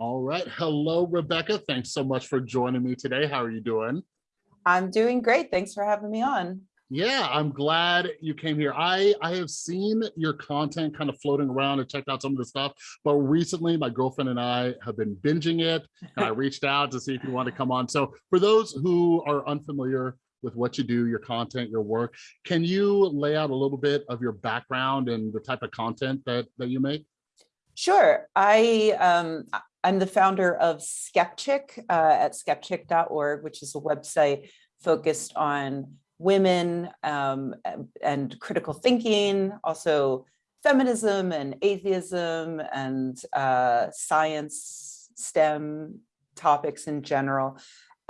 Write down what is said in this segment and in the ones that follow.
All right. Hello, Rebecca. Thanks so much for joining me today. How are you doing? I'm doing great. Thanks for having me on. Yeah, I'm glad you came here. I, I have seen your content kind of floating around and checked out some of the stuff, but recently my girlfriend and I have been binging it and I reached out to see if you want to come on. So for those who are unfamiliar with what you do, your content, your work, can you lay out a little bit of your background and the type of content that, that you make? Sure. I, um, I'm the founder of Skepchick uh, at skepchick.org, which is a website focused on women um, and critical thinking, also feminism and atheism and uh, science, STEM topics in general.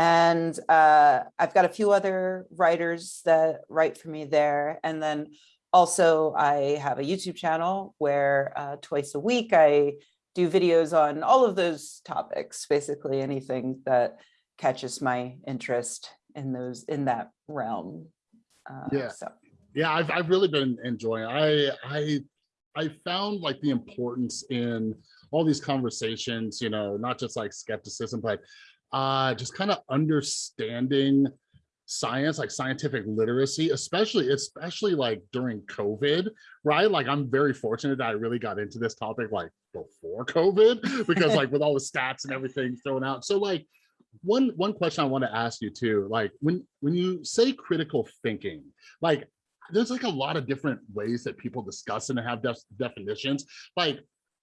And uh, I've got a few other writers that write for me there. And then also I have a YouTube channel where uh, twice a week I do videos on all of those topics, basically anything that catches my interest in those in that realm. Uh, yeah. So. Yeah, I've, I've really been enjoying I I I found like the importance in all these conversations, you know, not just like skepticism, but uh, just kind of understanding science, like scientific literacy, especially, especially like during COVID, right? Like I'm very fortunate that I really got into this topic like before COVID, because like with all the stats and everything thrown out. So like one one question I want to ask you too, like when when you say critical thinking, like there's like a lot of different ways that people discuss and have def definitions. Like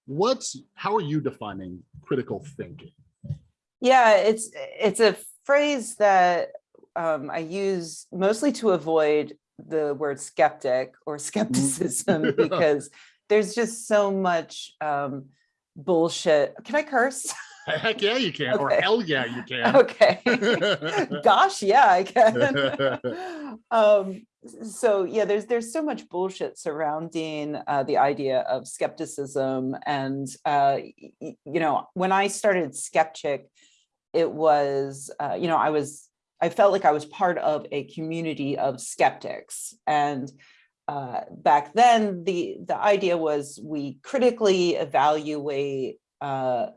what's how are you defining critical thinking? Yeah, it's it's a phrase that um, I use mostly to avoid the word skeptic or skepticism mm. because there's just so much um, bullshit. Can I curse? Heck yeah, you can. Okay. Or hell yeah, you can. Okay. Gosh, yeah, I can. um, so yeah, there's there's so much bullshit surrounding uh, the idea of skepticism, and uh, you know, when I started Skepchick, it was uh, you know I was I felt like I was part of a community of skeptics, and uh, back then the the idea was we critically evaluate uh,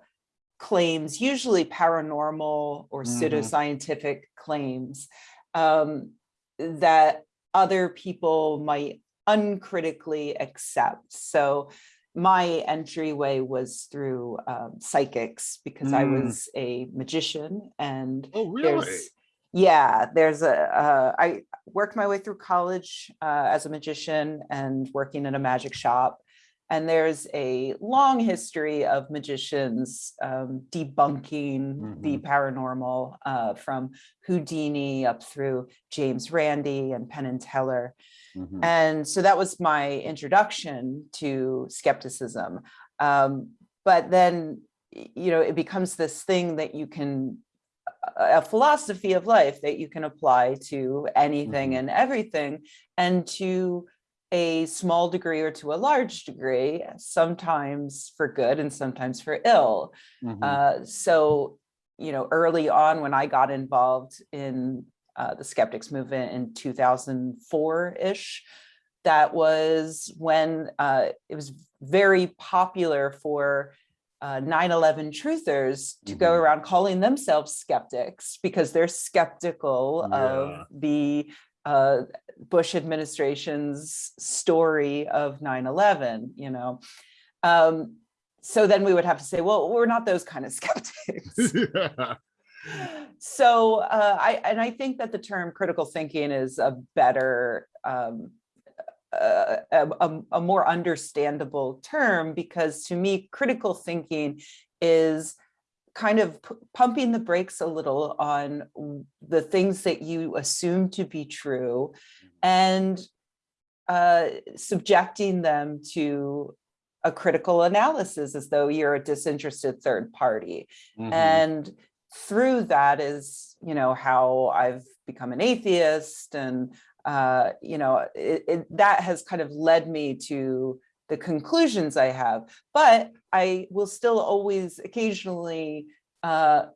claims, usually paranormal or mm pseudoscientific claims um, that other people might uncritically accept. So my entryway was through um, psychics because mm. I was a magician and oh, really? there's yeah there's a uh, I worked my way through college uh, as a magician and working in a magic shop and there's a long history of magicians um, debunking mm -hmm. the mm-hmm. paranormal uh, from Houdini up through James Randi and Penn and Teller. Mm -hmm. And so that was my introduction to skepticism. Um, but then, you know, it becomes this thing that you can a philosophy of life that you can apply to anything mm -hmm. and everything and to a small degree or to a large degree, sometimes for good and sometimes for ill. Mm -hmm. uh, so, you know, early on when I got involved in uh, the skeptics movement in 2004-ish, that was when uh, it was very popular for 9-11 uh, truthers to mm -hmm. go mm-hmm. around calling themselves skeptics because they're skeptical yeah. of the uh, Bush administration's story of 9-11, you know. Um, so then we would have to say, well, we're not those kind of skeptics. yeah. So uh, I, and I think that the term critical thinking is a better, um, uh, a, a more understandable term because to me, critical thinking is kind of pumping the brakes a little on the things that you assume to be true mm-hmm. and uh, subjecting them to a critical analysis as though you're a disinterested third party. Mm -hmm. And through that is, you know, how I've become an atheist and, uh, you know, it, it, that has kind of led me to the conclusions I have, but I will still always occasionally uh,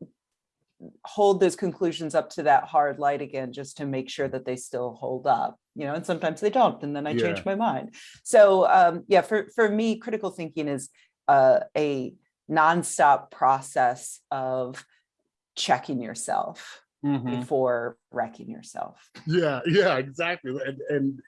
hold those conclusions up to that hard light again, just to make sure that they still hold up, you know, and sometimes they don't, and then I yeah. change my mind. So um, yeah, for, for me, critical thinking is uh, a nonstop process of checking yourself Mhm. before wrecking yourself. Yeah, yeah, exactly. And and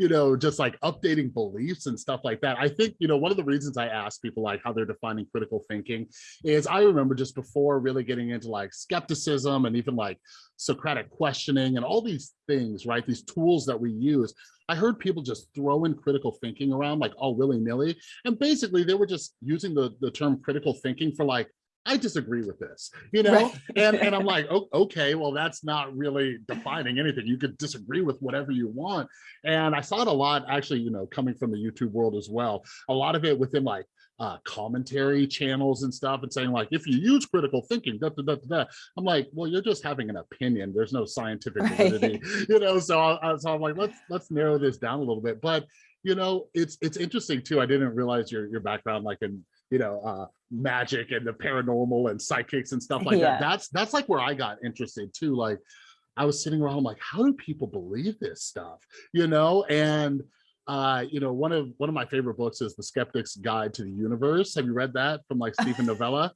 you know, just like updating beliefs and stuff like that. I think, you know, one of the reasons I ask people like how they're defining critical thinking is I remember just before really getting into like skepticism and even like Socratic questioning and all these things, right? These tools that we use. I heard people just throwing critical thinking around like all willy-nilly. And basically they were just using the, the term critical thinking for like I disagree with this, you know, Right. and and I'm like, oh, okay, well, that's not really defining anything. You could disagree with whatever you want. And I saw it a lot, actually, you know, coming from the YouTube world as well. A lot of it within like uh, commentary channels and stuff, and saying like, if you use critical thinking, da, da, da, da, da. I'm like, well, you're just having an opinion. There's no scientific Right. validity, you know. So, I, so I'm like, let's let's narrow this down a little bit. But you know, it's it's interesting too. I didn't realize your your background, like in you know, uh, magic and the paranormal and psychics and stuff like Yeah. that. That's that's like where I got interested too. Like I was sitting around I'm like, how do people believe this stuff? You know, and uh, you know, one of one of my favorite books is The Skeptic's Guide to the Universe. Have you read that from like Steven Novella?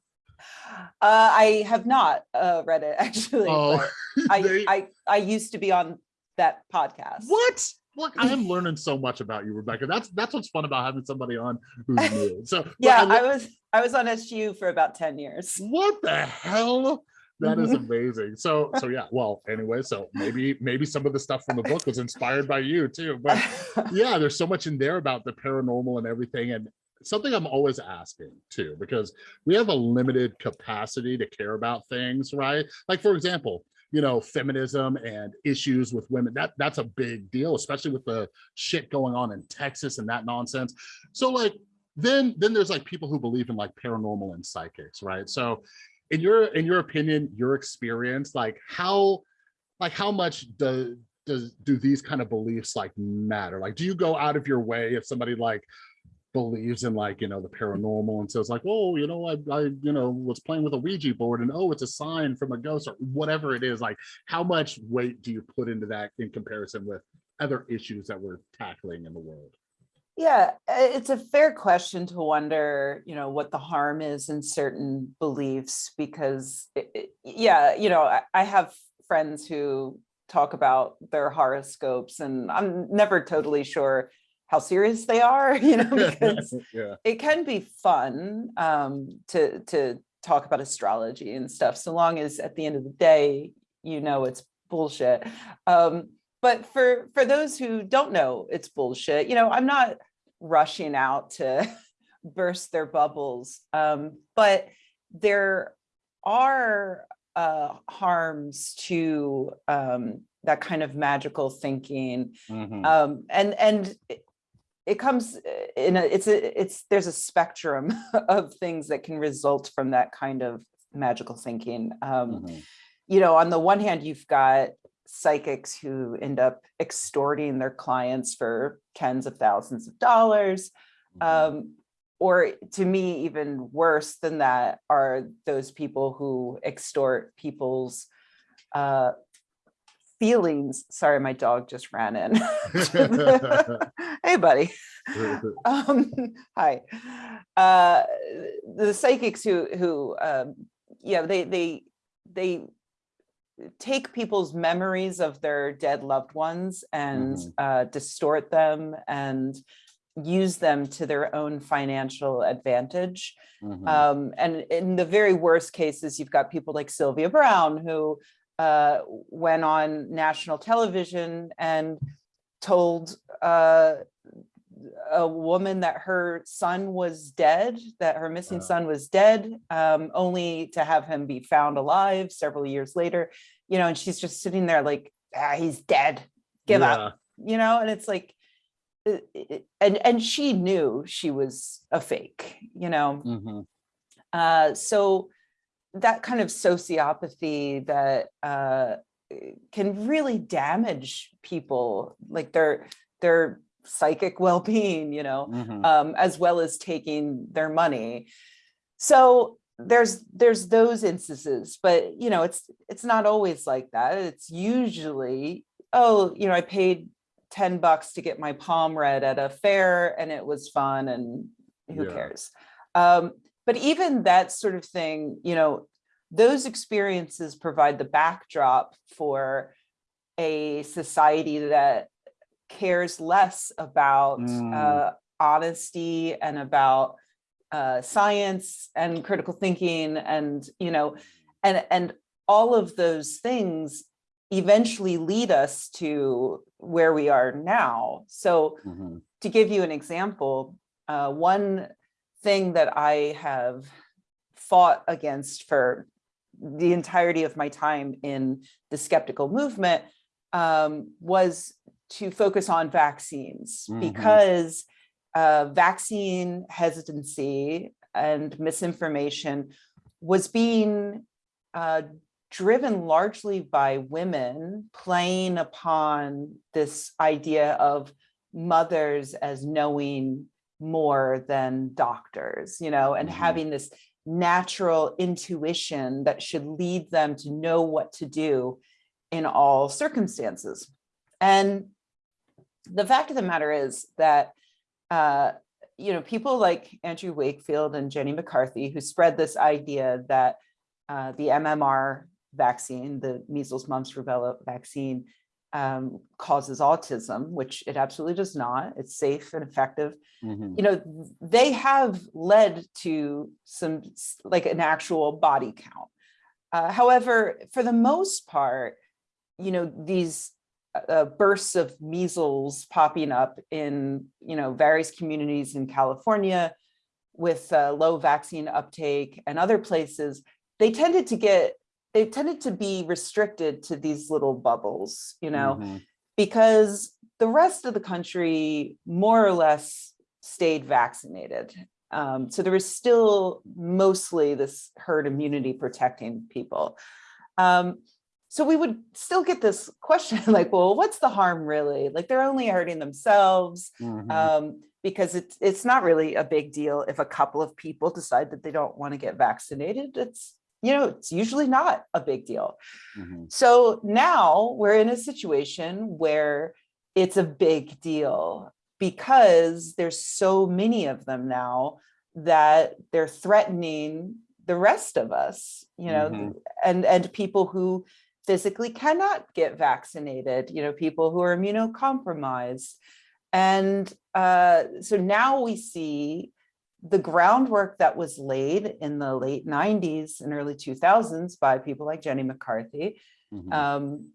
Uh, I have not uh, read it actually. Oh, I, they- I I used to be on that podcast. what? Look, I am learning so much about you, Rebecca. That's that's what's fun about having somebody on who's new. So Yeah, I I was I was on SGU for about 10 years. what the hell? That is amazing. So so yeah well anyway so maybe maybe some of the stuff from the book was inspired by you too but yeah there's so much in there about the paranormal and everything and something i'm always asking too because we have a limited capacity to care about things right? Like for example you know feminism and issues with women that that's a big deal especially with the shit going on in texas and that nonsense. So like then then there's like people who believe in like paranormal and psychics right? So in your in your opinion your experience like how like how much do does do these kind of beliefs like matter? Like do you go out of your way if somebody like believes in like you know the paranormal and says like oh you know I, I you know was playing with a ouija board and oh it's a sign from a ghost or whatever it is like how much weight do you put into that in comparison with other issues that we're tackling in the world Yeah, uh, it's a fair question to wonder, you know, what the harm is in certain beliefs because, it- yeah, you know, I, I have friends who talk about their horoscopes and I'm never totally sure how serious they are, you know, because yeah it can be fun um, to to talk about astrology and stuff, so long as at the end of the day, you know it's bullshit. Um, but for for those who don't know it's bullshit, you know, I'm not rushing out to burst their bubbles, um, but there are uh, harms to um, that kind of magical thinking Mhm. um and and it- comes uh, in a it's a it's there's a spectrum of things that can result from that kind of magical thinking um Mhm. you know on the one hand you've got psychics who end up extorting their clients for tens of thousands of dollars Mhm. um or to me even worse than that are those people who extort people's uh feelings. Sorry my dog just ran in. Hey buddy. Um hi. Uh the psychics who who um yeah they they they take people's memories of their dead loved ones and Mhm. uh distort them and use them to their own financial advantage Mhm. um, and in the very worst cases, you've got people like Sylvia Browne, who uh, went on national television and told uh, a woman that her son was dead, that her missing Uh. son was dead, um, only to have him be found alive several years later. You know, and she's just sitting there like, ah, he's dead. Give up you know and it's like uh, it- and and she knew she was a fake you know Yeah. Mhm. uh so that kind of sociopathy that uh can really damage people like their their psychic well-being you know Mhm. um, as well as taking their money. So there's there's those instances, but you know, it's it's not always like that. It's usually, oh, you know, I paid 10 bucks to get my palm read at a fair and it was fun and who Yeah. cares? Um, but even that sort of thing, you know, those experiences provide the backdrop for a society that cares less about Mm. uh, honesty and about uh, science and critical thinking and, you know, and, and all of those things eventually lead us to where we are now. So Mhm. to give you an example, uh, one thing that I have fought against for the entirety of my time in the skeptical movement um, was to focus on vaccines Mhm. because uh, vaccine hesitancy and misinformation was being uh, driven largely by women playing upon this idea of mothers as knowing more than doctors, you know, and Mhm. having this natural intuition that should lead them to know what to do in all circumstances. And the fact of the matter is that, uh, you know, people like Andrew Wakefield and Jenny McCarthy, who spread this idea that uh, the MMR vaccine, the measles, mumps, rubella vaccine, um, causes autism, which it absolutely does not. It's safe and effective. Mhm. You know, they have led to some like an actual body count. Uh, however, for the most part, you know, these uh, bursts of measles popping up in, you know, various communities in California with uh, low vaccine uptake and other places, they tended to get, they tended to be restricted to these little bubbles, you know, Mhm. because the rest of the country more or less stayed vaccinated. Um, so there was still mostly this herd immunity protecting people. Um, so we would still get this question like, well, what's the harm really? Like they're only hurting themselves Mhm. um, because it's it's not really a big deal if a couple of people decide that they don't want to get vaccinated. It's you know it's usually not a big deal. Mhm. So now we're in a situation where it's a big deal because there's so many of them now that they're threatening the rest of us, you know, Mhm. and and people who physically cannot get vaccinated, you know, people who are immunocompromised. And uh, so now we see the groundwork that was laid in the late 90s and early 2000s by people like Jenny McCarthy Mhm. um,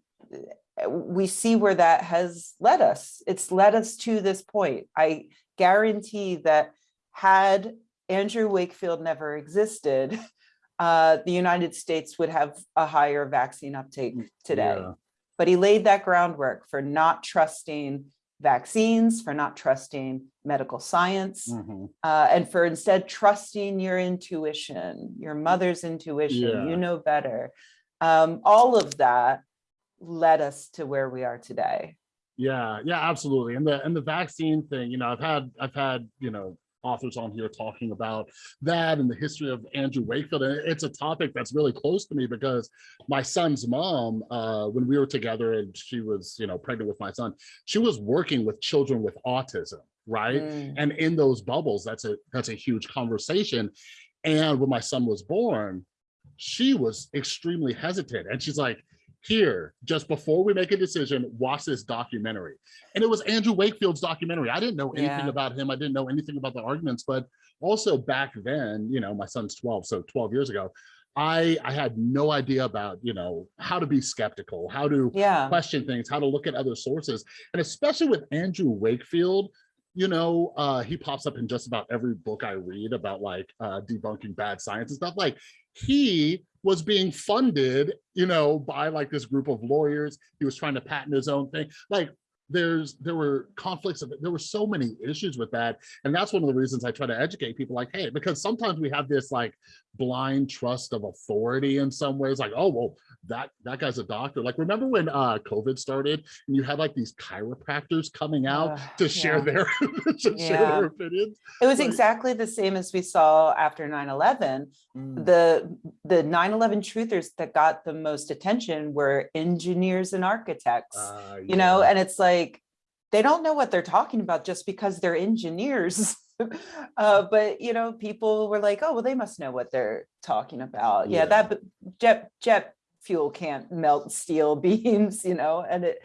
uh, we see where that has led us. It's led us to this point. I guarantee that had Andrew Wakefield never existed, uh, the United States would have a higher vaccine uptake today. Yeah. But he laid that groundwork for not trusting vaccines, for not trusting medical science, Mhm. uh, and for instead trusting your intuition, your mother's intuition, Yeah. you know better. Um, all of that led us to where we are today. Yeah, yeah, absolutely. And the and the vaccine thing, you know, I've had I've had, you know, authors on here talking about that and the history of Andrew Wakefield. And it's a topic that's really close to me because my son's mom, uh, when we were together and she was, you know, pregnant with my son, she was working with children with autism, right? Mm, And in those bubbles, that's a that's a huge conversation. And when my son was born, she was extremely hesitant. And she's like, here, just before we make a decision, watch this documentary. And it was Andrew Wakefield's documentary. I didn't know anything Yeah. about him. I didn't know anything about the arguments, but also back then, you know, my son's 12, so 12 years ago, I I had no idea about, you know, how to be skeptical, how to Yeah, question things, how to look at other sources. And especially with Andrew Wakefield, you know, uh, he pops up in just about every book I read about like uh, debunking bad science and stuff. Like he was being funded, you know, by like this group of lawyers. He was trying to patent his own thing. Like there's there were conflicts of it. there were so many issues with that and that's one of the reasons i try to educate people like hey because sometimes we have this like blind trust of authority in some ways like oh well that that guy's a doctor like remember when uh covid started and you had like these chiropractors coming out Uh, to share yeah. their to share their opinions it was like- exactly the same as we saw after 9-11. Mm. The, the 9-11 truthers that got the most attention were engineers and architects. Uh, you know, and it's like, they don't know what they're talking about just because they're engineers. uh, but you know, people were like, oh, well, they must know what they're talking about. Yeah, Yeah. that b- jet jet fuel can't melt steel beams, you know, and it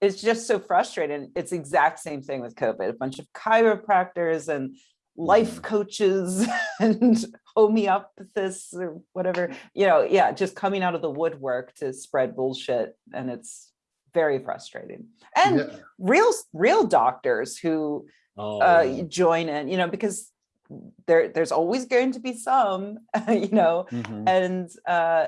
it's just so frustrating. It's exact same thing with COVID. A bunch of chiropractors and life coaches and homeopathists or whatever, you know, yeah, just coming out of the woodwork to spread bullshit. And it's very frustrating. And Yeah. real, real doctors who Oh, uh, join in, you know, because there, there's always going to be some, you know, Mhm. and uh,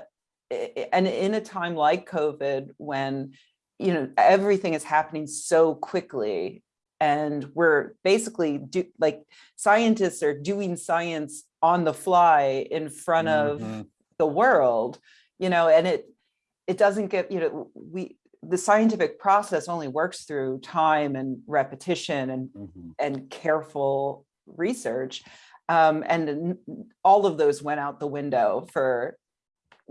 and in a time like COVID, when you know everything is happening so quickly, and we're basically do like scientists are doing science on the fly in front of Mhm. the world, you know, and it it doesn't get you know we the scientific process only works through time and repetition and Mhm. and careful research. Um, and all of those went out the window for,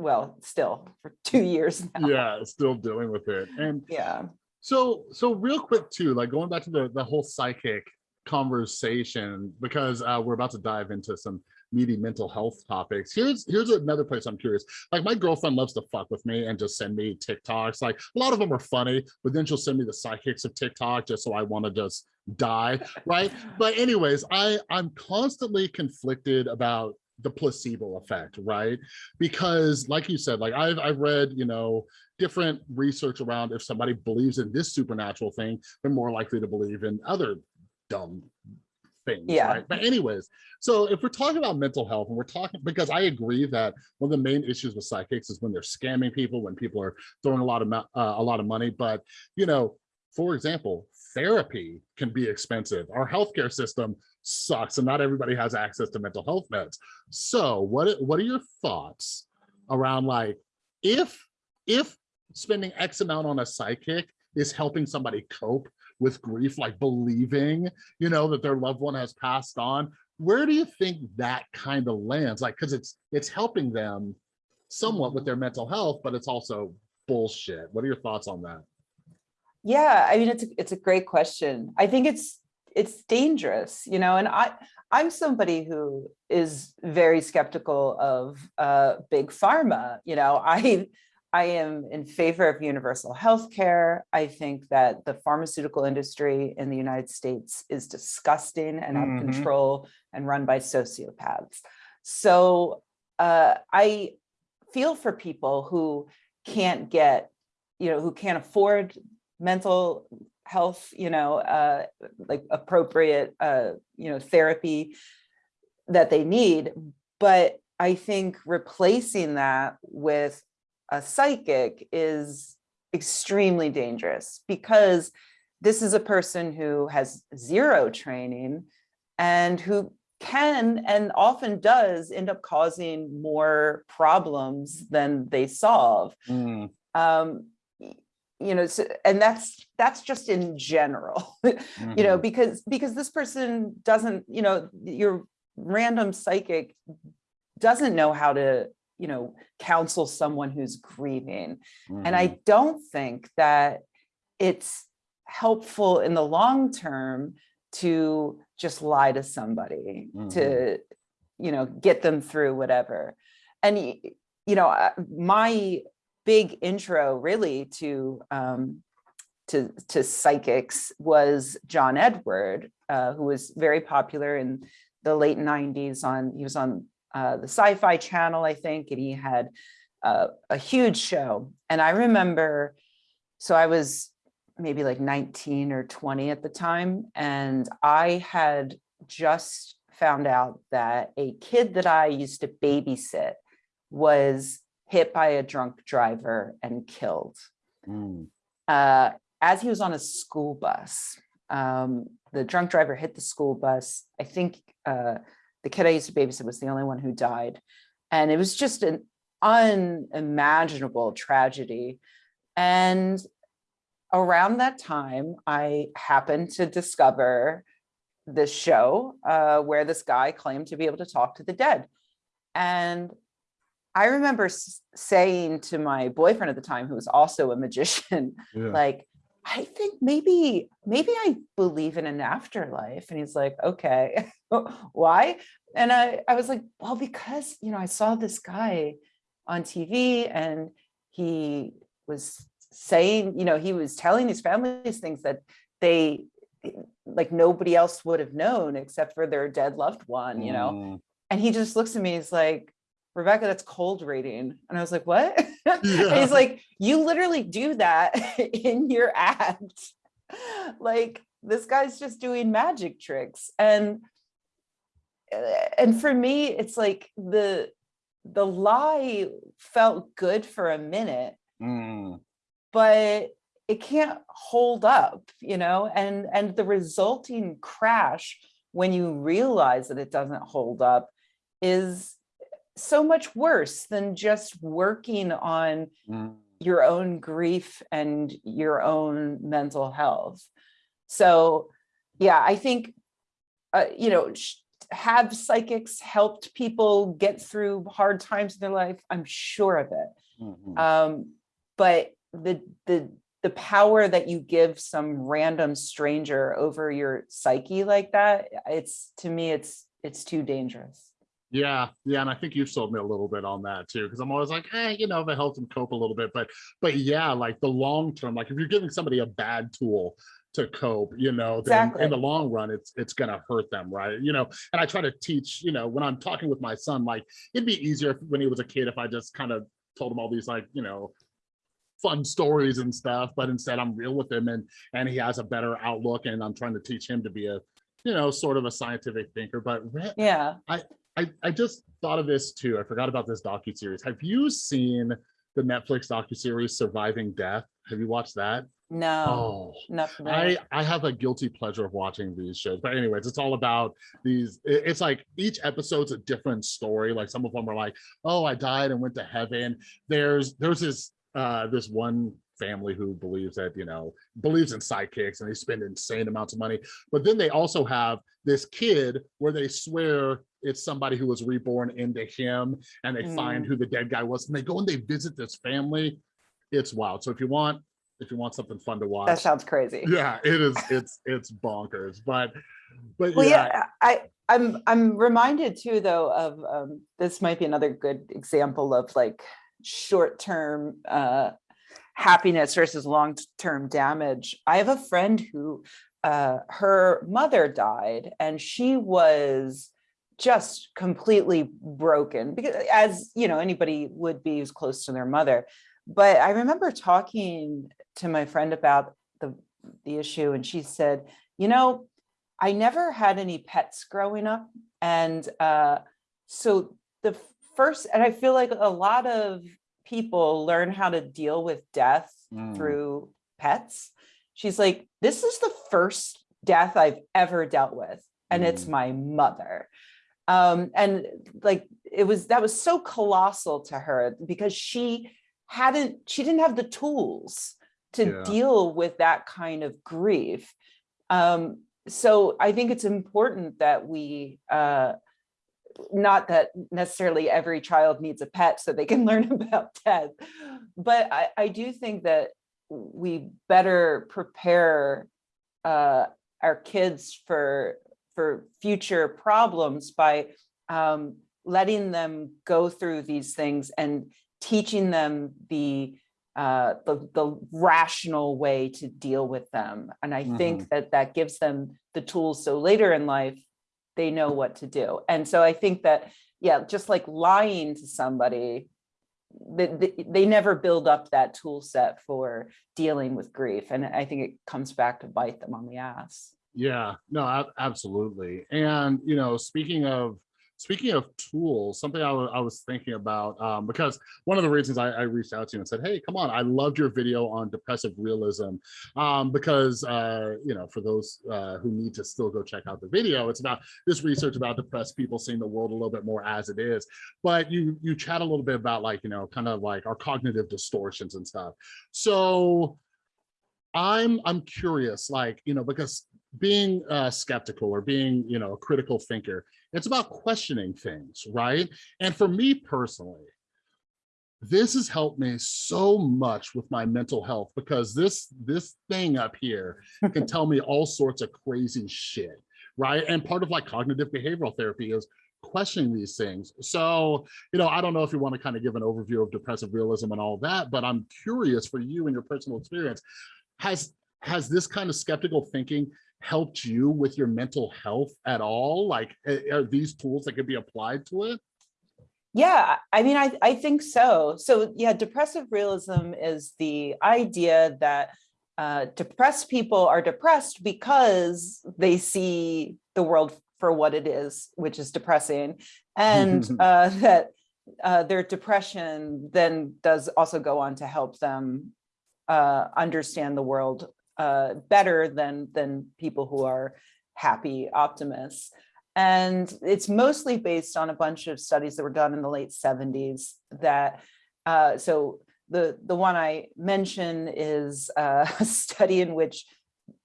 well, still for two years now. yeah, still dealing with it. And Yeah. So, so real quick too, like going back to the the whole psychic conversation, because uh, we're about to dive into some meaty mental health topics. Here's here's another place I'm curious. Like my girlfriend loves to fuck with me and just send me TikToks. Like a lot of them are funny, but then she'll send me the psychics of TikTok just so I want to just die, right? But anyways, I I'm constantly conflicted about the placebo effect, right? Because like you said, like I've I've read, you know, different research around if somebody believes in this supernatural thing, they're more likely to believe in other dumb things. Yeah. Right? But anyways, so if we're talking about mental health and we're talking because I agree that one of the main issues with psychics is when they're scamming people, when people are throwing a lot of uh, a lot of money. But you know, for example, therapy can be expensive. Our healthcare system sucks, and not everybody has access to mental health meds. So, what what are your thoughts around like if if spending X amount on a psychic is helping somebody cope with grief, like believing, you know, that their loved one has passed on, where do you think that kind of lands? Like, because it's it's helping them somewhat with their mm-hmm. mental health, but it's also bullshit. What are your thoughts on that? Yeah, I mean, it's, a it's a great question. I think it's, it's dangerous, you know, and I, I'm somebody who is very skeptical of uh, big pharma. You know, I, I am in favor of universal health care. I think that the pharmaceutical industry in the United States is disgusting and out of Mhm. control and run by sociopaths. So uh, I feel for people who can't get, you know, who can't afford mental health, you know, uh, like appropriate, uh, you know, therapy that they need. But I think replacing that with a psychic is extremely dangerous because this is a person who has zero training and who can and often does end up causing more problems than they solve um y- you know so, and that's that's just in general you know because because this person doesn't you know your random psychic doesn't know how to you know counsel someone who's grieving. And Mm-hmm. i don't think that it's helpful in the long term to just lie to somebody to you know get them through whatever. And you know uh, my big intro really to um to to psychics was john edward uh, who was very popular in the late 90s on he was on uh, the sci-fi channel i think and he had uh, a huge show. And i remember so i was maybe like 19 or 20 at the time and i had just found out that a kid that i used to babysit was hit by a drunk driver and killed Mm. uh, as he was on a school bus. Um, the drunk driver hit the school bus. I think uh, the kid I used to babysit was the only one who died. And it was just an unimaginable tragedy. And around that time, I happened to discover this show uh, where this guy claimed to be able to talk to the dead. And I remember saying to my boyfriend at the time, who was also a magician, Yeah. like, I think maybe, maybe I believe in an afterlife. And he's like, okay, why? And I, I was like, well, because, you know, I saw this guy on TV and he was saying, you know, he was telling his families things that they, like nobody else would have known except for their dead loved one, you know? Mm, And he just looks at me, he's like, Rebecca, that's cold reading. And I was like, what? Yeah. he's like, you literally do that in your act. Like this guy's just doing magic tricks. And uh, and for me, it's like the the lie felt good for a minute, mm, but it can't hold up, you know, and and the resulting crash when you realize that it doesn't hold up is so much worse than just working on mm. your own grief and your own mental health. So yeah, I think, uh, you know, have psychics helped people get through hard times in their life? I'm sure of it. Mhm. Um, but the the the power that you give some random stranger over your psyche like that, it's to me, it's it's too dangerous. Yeah, yeah, and I think you've sold me a little bit on that too, because I'm always like, eh, you know, if it helps them cope a little bit, but but yeah, like the long term, like if you're giving somebody a bad tool to cope, you know, then Exactly. in the long run, it's it's gonna hurt them, right? You know, and I try to teach, you know, when I'm talking with my son, like it'd be easier if, when he was a kid if I just kind of told him all these like, you know, fun stories and stuff, but instead I'm real with him and and he has a better outlook, and I'm trying to teach him to be a, you know, sort of a scientific thinker. But Yeah. I, I I just thought of this too. I forgot about this docu-series. Have you seen the Netflix docu-series Surviving Death? Have you watched that? No, Oh, I. I have a guilty pleasure of watching these shows. But anyways, it's all about these, it's like each episode's a different story. Like some of them are like, oh, I died and went to heaven. There's there's this uh this one family who believes that, you know, believes in psychics and they spend insane amounts of money. But then they also have this kid where they swear it's somebody who was reborn into him and they find Mm. who the dead guy was and they go and they visit this family. It's wild. So if you want, if you want something fun to watch, That sounds crazy. yeah it is it's it's bonkers but but Well, yeah, yeah, I, I'm, I'm reminded too, though, of, um, this might be another good example of like short-term, uh, happiness versus long-term damage. I have a friend who, uh, her mother died and she was just completely broken because as, you know, anybody would be who's close to their mother. But I remember talking to my friend about the, the issue and she said, you know, I never had any pets growing up. And uh, so the first, and I feel like a lot of people learn how to deal with death Mm. through pets. She's like, this is the first death I've ever dealt with. And it's Mm. my mother. Um, and like, it was, that was so colossal to her because she hadn't, she didn't have the tools to Yeah. deal with that kind of grief. Um, so I think it's important that we, uh, not that necessarily every child needs a pet so they can learn about death, but I, I do think that we better prepare uh, our kids for for future problems by um, letting them go through these things and teaching them the uh, the, the rational way to deal with them. And I think that that gives them the tools so later in life, they know what to do. And so I think that, yeah, just like lying to somebody, they, they, they never build up that tool set for dealing with grief. And I think it comes back to bite them on the ass. Yeah no absolutely and you know speaking of speaking of tools something I I was thinking about um because one of the reasons I, I reached out to you and said hey come on i loved your video on depressive realism um because uh you know for those uh who need to still go check out the video it's about this research about depressed people seeing the world a little bit more as it is but you you chat a little bit about like you know kind of like our cognitive distortions and stuff so i'm i'm curious like you know because being uh skeptical or being you know a critical thinker it's about questioning things right? And for me personally this has helped me so much with my mental health because this this thing up here can tell me all sorts of crazy shit right? And part of like cognitive behavioral therapy is questioning these things. So you know i don't know if you want to kind of give an overview of depressive realism and all that but i'm curious for you and your personal experience has has this kind of skeptical thinking helped you with your mental health at all? Like are these tools that could be applied to it? Yeah, I mean, I, I think so. So yeah, depressive realism is the idea that uh, depressed people are depressed because they see the world for what it is, which is depressing, and uh, that uh, their depression then does also go on to help them uh, understand the world uh, better than than people who are happy optimists. And it's mostly based on a bunch of studies that were done in the late 70s that, uh, so the, the one I mention is uh, a study in which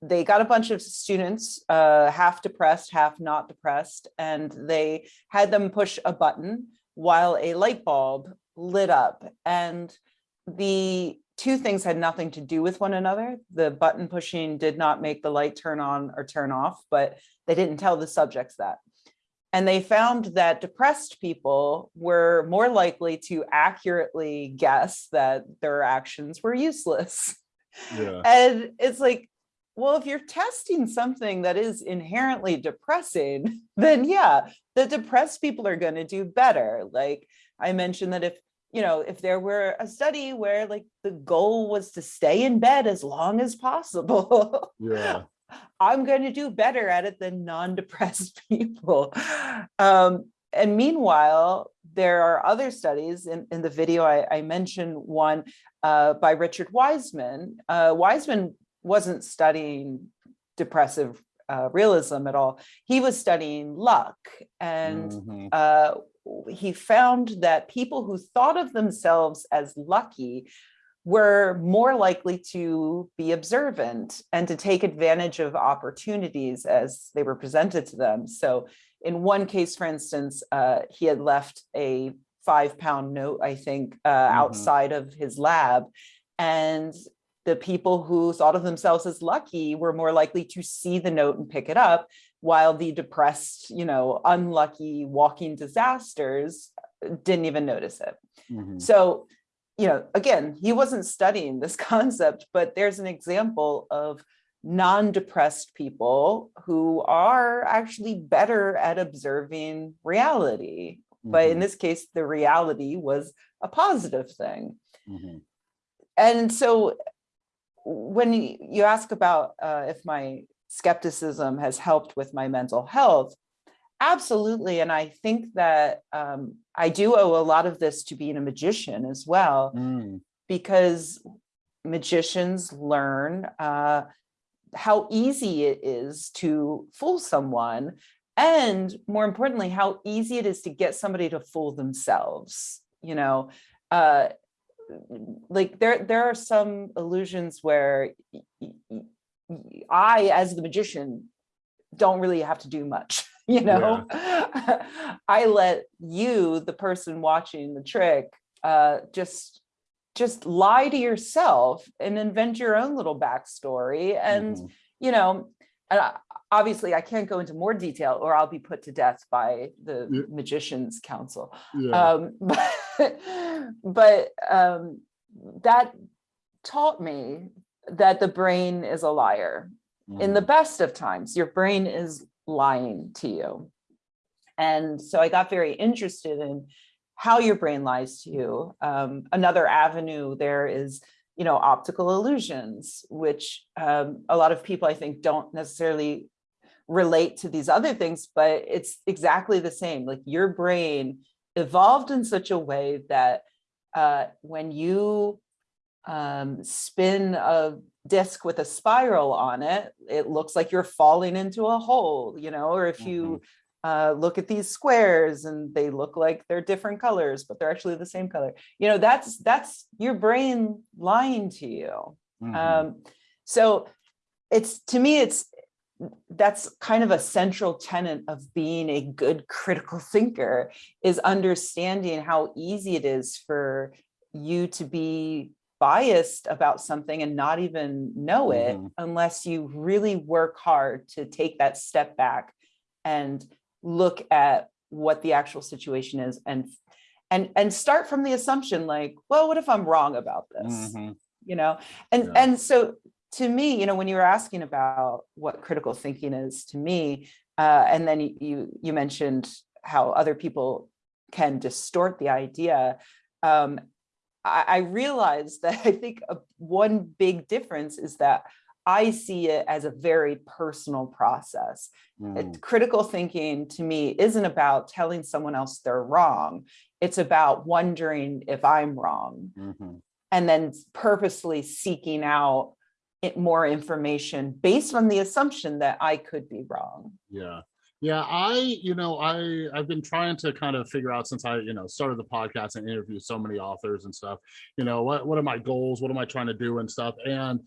they got a bunch of students, uh, half depressed, half not depressed, and they had them push a button while a light bulb lit up. And the two things had nothing to do with one another. The button pushing did not make the light turn on or turn off, but they didn't tell the subjects that. And they found that depressed people were more likely to accurately guess that their actions were useless. Yeah. And it's like, well, if you're testing something that is inherently depressing, then yeah, the depressed people are going to do better. Like I mentioned that if you know, if there were a study where like the goal was to stay in bed as long as possible, yeah. I'm going to do better at it than non-depressed people. Um, and meanwhile, there are other studies in, in the video, I, I mentioned one uh, by Richard Wiseman. Uh, Wiseman wasn't studying depressive uh, realism at all. He was studying luck and mm -hmm. He found that people who thought of themselves as lucky were more likely to be observant and to take advantage of opportunities as they were presented to them. So in one case, for instance, uh, he had left a five pound note, I think, uh, mm -hmm. outside of his lab. And the people who thought of themselves as lucky were more likely to see the note and pick it up, while the depressed, you know, unlucky walking disasters didn't even notice it. Mm -hmm. So you know, again, he wasn't studying this concept, but there's an example of non-depressed people who are actually better at observing reality. Mm -hmm. But in mm-hmm. this case, the reality was a positive thing. Mm -hmm. And so when you ask about uh, if my skepticism has helped with my mental health, Absolutely. And I think that um, I do owe a lot of this to being a magician as well, mm. because magicians learn uh, how easy it is to fool someone. And more importantly, how easy it is to get somebody to fool themselves. You know, uh, like there, there are some illusions where I, as the magician, don't really have to do much. you know yeah. i let you the person watching the trick uh just just lie to yourself and invent your own little backstory and mm. you know and I, obviously i can't go into more detail or i'll be put to death by the yeah. magicians council yeah. um but but um that taught me that the brain is a liar mm. in the mm-hmm. best of times your brain is lying to you. And so I got very interested in how your brain lies to you. Um, another avenue there is, you know, optical illusions, which um, a lot of people I think don't necessarily relate to these other things, but it's exactly the same. Like your brain evolved in such a way that uh, when you um, spin a disc with a spiral on it, it looks like you're falling into a hole, you know, or if you mm -hmm. uh, look at these squares and they look like they're different colors, but they're actually the same color, you know, that's that's your brain lying to you. Mm -hmm. um, so it's to me, it's that's kind of a central tenet of being a good critical thinker is understanding how easy it is for you to be biased about something and not even know it Mhm. unless you really work hard to take that step back and look at what the actual situation is and and and start from the assumption like well what if i'm wrong about this Mhm. you know and Yeah. and so to me you know when you were asking about what critical thinking is to me uh and then you you, you mentioned how other people can distort the idea um i, I realized that i think a, one big difference is that i see it as a very personal process Mm. it- critical thinking to me isn't about telling someone else they're wrong it's about wondering if i'm wrong Mhm. and then purposely seeking out it, more information based on the assumption that I could be wrong. Yeah. Yeah, I, you know, I I've been trying to kind of figure out since I, you know, started the podcast and interviewed so many authors and stuff, you know, what what are my goals? What am I trying to do and stuff? And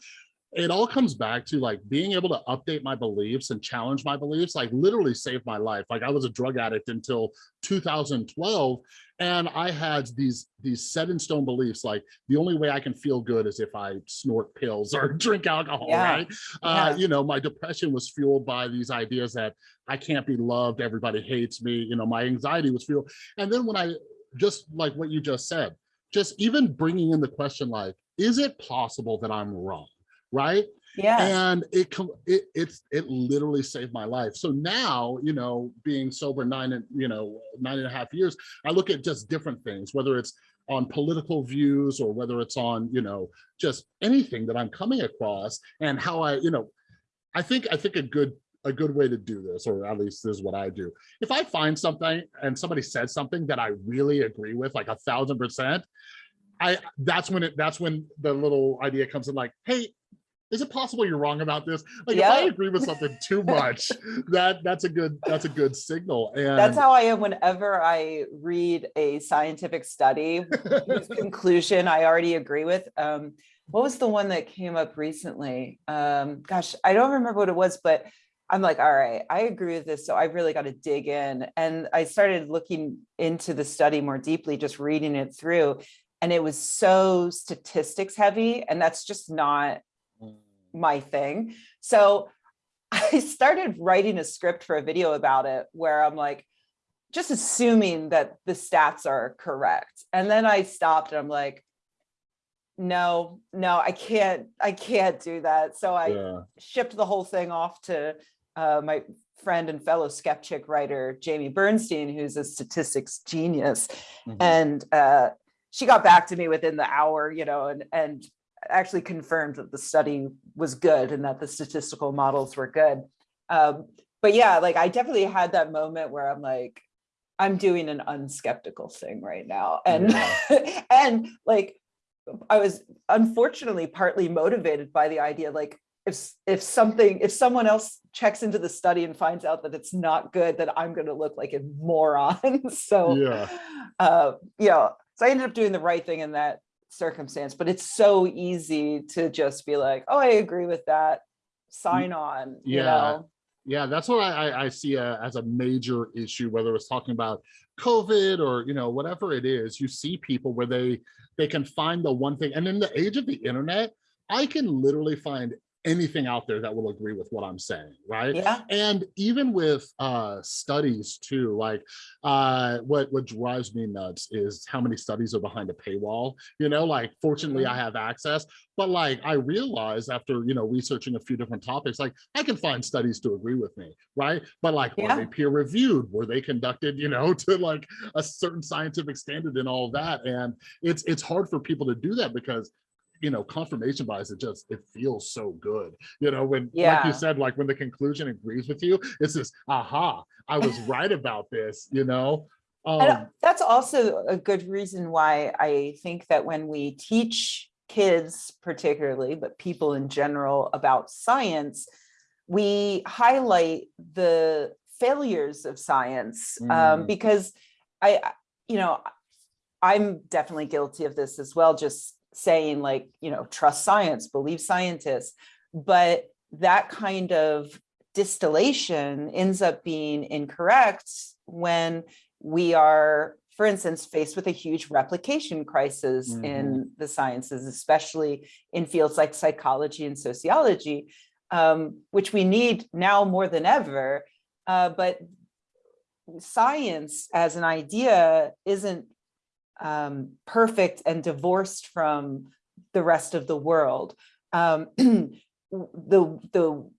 it all comes back to like being able to update my beliefs and challenge my beliefs, like literally saved my life. Like I was a drug addict until 2012 and I had these these set in stone beliefs like the only way I can feel good is if I snort pills or drink alcohol, Yeah. right? Uh, Yeah. you know, my depression was fueled by these ideas that I can't be loved, everybody hates me, you know, my anxiety was fueled. And then when I just like what you just said, just even bringing in the question like, is it possible that I'm wrong? Right? Yeah. and it it it's it literally saved my life. So now you know being sober nine and you know nine and a half years i look at just different things whether it's on political views or whether it's on you know just anything that i'm coming across and how i you know i think i think a good a good way to do this or at least this is what i do. If i find something and somebody said something that i really agree with like a thousand percent i that's when it that's when the little idea comes in like hey is it possible you're wrong about this? Like if I agree with something too much, that that's a good that's a good signal. And That's how I am whenever I read a scientific study whose conclusion I already agree with. Um, what was the one that came up recently? Um, gosh, I don't remember what it was, but I'm like, all right, I agree with this. So I really got to dig in. And I started looking into the study more deeply, just reading it through. And it was so statistics heavy. And that's just not my thing. So I started writing a script for a video about it where I'm like, just assuming that the stats are correct. And then I stopped and I'm like, no, no, I can't, I can't do that. So I yeah. shipped the whole thing off to uh, my friend and fellow skeptic writer, Jamie Bernstein, who's a statistics genius Mhm. and uh, she got back to me within the hour, you know, and and actually confirmed that the study was good and that the statistical models were good. Um, but yeah, like I definitely had that moment where I'm like, I'm doing an unskeptical thing right now, and and like I was unfortunately partly motivated by the idea, like if if something if someone else checks into the study and finds out that it's not good, then I'm going to look like a moron. so Yeah. uh, you know, so I ended up doing the right thing in that circumstance, but it's so easy to just be like, oh, I agree with that, sign on, you yeah. know? Yeah, that's what I, I, I see a, as a major issue, whether it's talking about COVID or you know whatever it is. You see people where they they can find the one thing, and in the age of the internet, I can literally find anything out there that will agree with what I'm saying, right? Yeah, and even with uh studies too like uh what what drives me nuts is how many studies are behind a paywall you know like fortunately i have access but like i realized after you know researching a few different topics like i can find studies to agree with me right? But like Yeah. were they peer reviewed were they conducted you know to like a certain scientific standard and all that? And it's it's hard for people to do that because you know confirmation bias it just it feels so good. You know when like you said like when the conclusion agrees with you it's this aha i was right about this you know? Um that's also a good reason why I think that when we teach kids particularly, but people in general about science, we highlight the failures of science um, Mm. because I- you know, I'm definitely guilty of this as well, just saying like, you know, trust science, believe scientists, but that kind of distillation ends up being incorrect when we are for instance, faced with a huge replication crisis Mhm. in the sciences, especially in fields like psychology and sociology, um, which we need now more than ever. Uh, but science as an idea isn't um, perfect and divorced from the rest of the world. Um, the, the,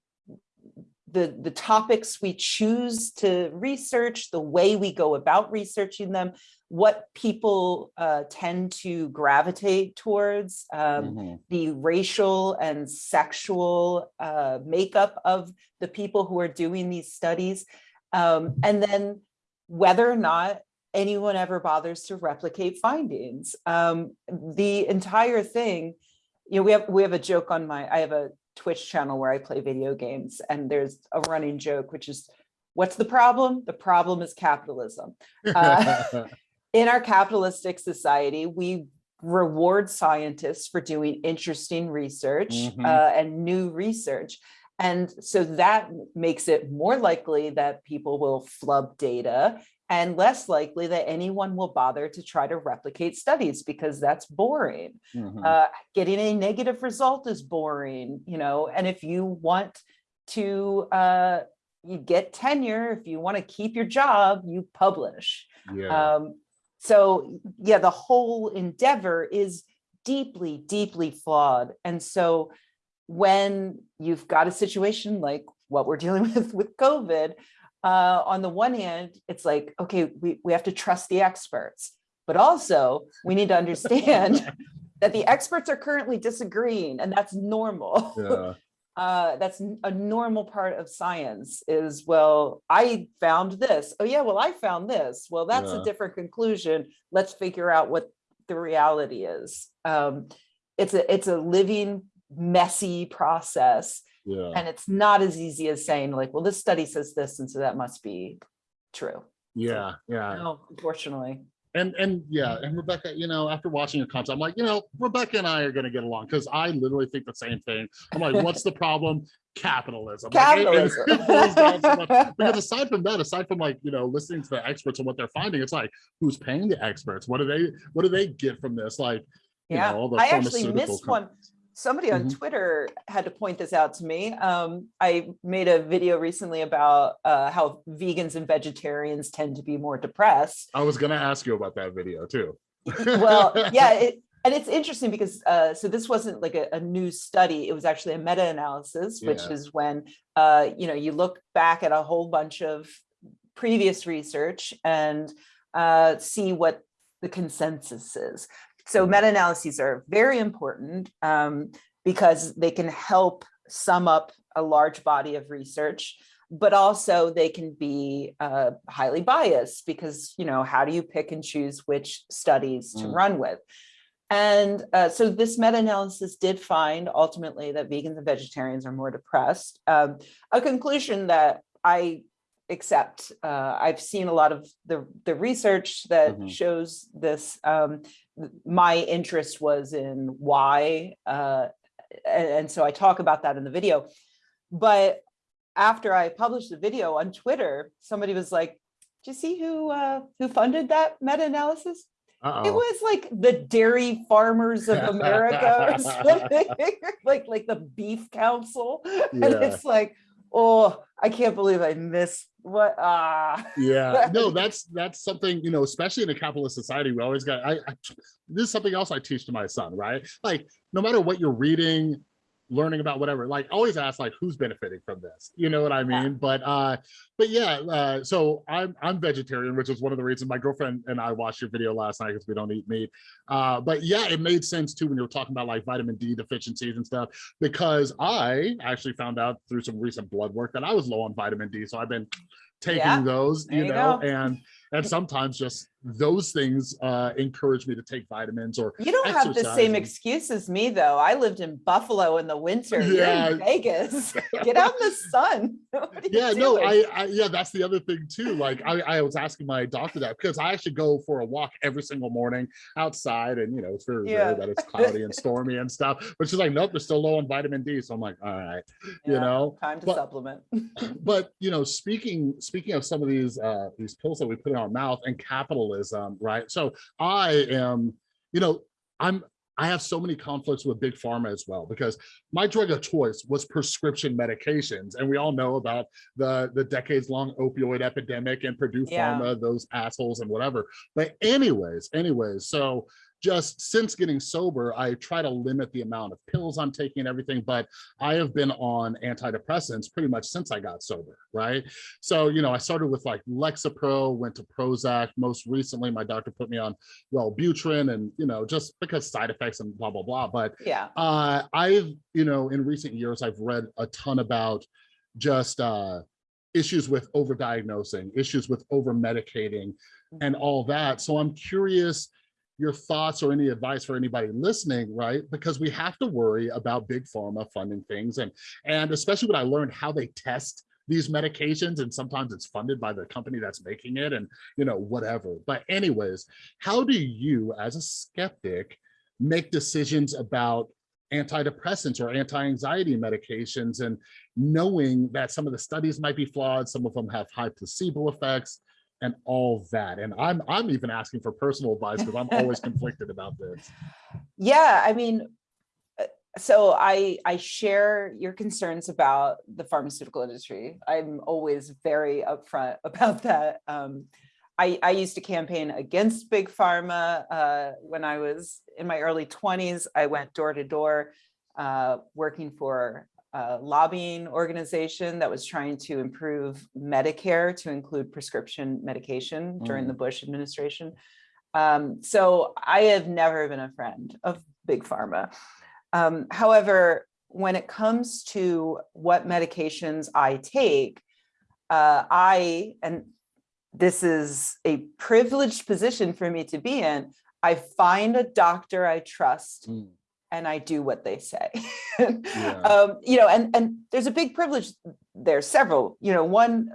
the, the topics we choose to research, the way we go about researching them, what people uh, tend to gravitate towards, um, Mhm. the racial and sexual uh, makeup of the people who are doing these studies, um, and then whether or not anyone ever bothers to replicate findings. Um, the entire thing, you know, we have we have a joke on my, I have a Twitch channel where I play video games, and there's a running joke, which is, what's the problem? The problem is capitalism Uh, in our capitalistic society, we reward scientists for doing interesting research Mhm. uh, and new research. And so that makes it more likely that people will flub data and less likely that anyone will bother to try to replicate studies because that's boring. Mhm. Uh, getting a negative result is boring, you know, and if you want to uh, you get tenure, if you want to keep your job, you publish. yeah. Um, so yeah, the whole endeavor is deeply, deeply flawed. And so when you've got a situation like what we're dealing with with COVID, uh, on the one hand, it's like, okay, we, we have to trust the experts, but also we need to understand that the experts are currently disagreeing and that's normal yeah. uh, that's a normal part of science is, well, I found this. Oh yeah, well, I found this. Well, that's Yeah. a different conclusion. Let's figure out what the reality is. Um, it's a, it's a living, messy process. Yeah. And it's not as easy as saying like, well, this study says this, and so that must be true. Yeah. Yeah. No, unfortunately. And and yeah, mm. and Rebecca, you know, after watching your comments, I'm like, you know, Rebecca and I are gonna get along because I literally think the same thing. I'm like, what's the problem? Capitalism. Like, it- it- Capitalism. it boils down so. Because aside from that, aside from like, you know, listening to the experts and what they're finding, it's like, who's paying the experts? What do they what do they get from this? Like, you Yeah, know, all the I actually pharmaceutical missed one. Somebody on Mhm. Twitter had to point this out to me. Um, I made a video recently about uh, how vegans and vegetarians tend to be more depressed. I was gonna ask you about that video too. Well, yeah, it, and it's interesting because uh, so this wasn't like a, a new study; it was actually a meta-analysis, which Yeah. is when uh, you know you look back at a whole bunch of previous research and uh, see what the consensus is. So meta-analyses are very important um, because they can help sum up a large body of research, but also they can be uh, highly biased because, you know, how do you pick and choose which studies to Mm. run with? And uh, so this meta-analysis did find ultimately that vegans and vegetarians are more depressed. Um, a conclusion that I accept. Uh, I've seen a lot of the, the research that Mhm. shows this. Um, my interest was in why, uh, and, and so I talk about that in the video. But after I published the video on Twitter, somebody was like, "Do you see who uh, who funded that meta-analysis?" It Uh-oh. was like the Dairy Farmers of America or something, like like the Beef Council, and it's like, oh, I can't believe I missed what ah. yeah no that's that's something you know especially in a capitalist society we always got I, I this is something else i teach to my son right like no matter what you're reading learning about whatever like always ask like who's benefiting from this you know what i mean Yeah. but uh but yeah uh so i'm i'm vegetarian which is one of the reasons my girlfriend and i watched your video last night because we don't eat meat uh but yeah it made sense too when you were talking about like vitamin d deficiencies and stuff because i actually found out through some recent blood work that i was low on vitamin d so i've been taking Yeah, those you you know go. and and sometimes just those things uh encourage me to take vitamins or You don't have the same excuse as me though. I lived in Buffalo in the winter. Yeah. in Vegas. Get out in the sun. Yeah no? I, I yeah that's the other thing too like I, I was asking my doctor that because i actually go for a walk every single morning outside and you know it's very Yeah. rare that it's cloudy and stormy and stuff but she's like nope they're still low on vitamin d so i'm like all right you know time to but- supplement. but you know speaking speaking of some of these uh these pills that we put in our mouth and capitalism capitalism, right? So I am, you know, I'm I have so many conflicts with big pharma as well because my drug of choice was prescription medications, and we all know about the the decades long opioid epidemic and Purdue Yeah. Pharma, those assholes and whatever. But anyways, anyways, so just since getting sober, I try to limit the amount of pills I'm taking and everything, but I have been on antidepressants pretty much since I got sober, right? So, you know, I started with like Lexapro, went to Prozac. Most recently, my doctor put me on Wellbutrin and, you know, just because side effects and blah, blah, blah. But Yeah. uh, I've, you know, in recent years, I've read a ton about just uh, issues with overdiagnosing, issues with over medicating and all that. So I'm curious your thoughts or any advice for anybody listening, right? Because we have to worry about big pharma funding things and and especially when I learned how they test these medications and sometimes it's funded by the company that's making it and you know whatever. But anyways, how do you as a skeptic make decisions about antidepressants or anti-anxiety medications and knowing that some of the studies might be flawed, some of them have high placebo effects, and all that. And I'm I'm even asking for personal advice because I'm always conflicted about this. Yeah, I mean, uh, so I I share your concerns about the pharmaceutical industry. I'm always very upfront about that. Um, I, I used to campaign against big pharma uh, when I was in my early 20s. I went door to door uh, working for a lobbying organization that was trying to improve Medicare to include prescription medication during the Bush administration. Um, so I have never been a friend of big pharma. Um, however, when it comes to what medications I take, uh, I, and this is a privileged position for me to be in, I find a doctor I trust Mm. And I do what they say. Yeah. um, you know, and and there's a big privilege there. Several, you know, one,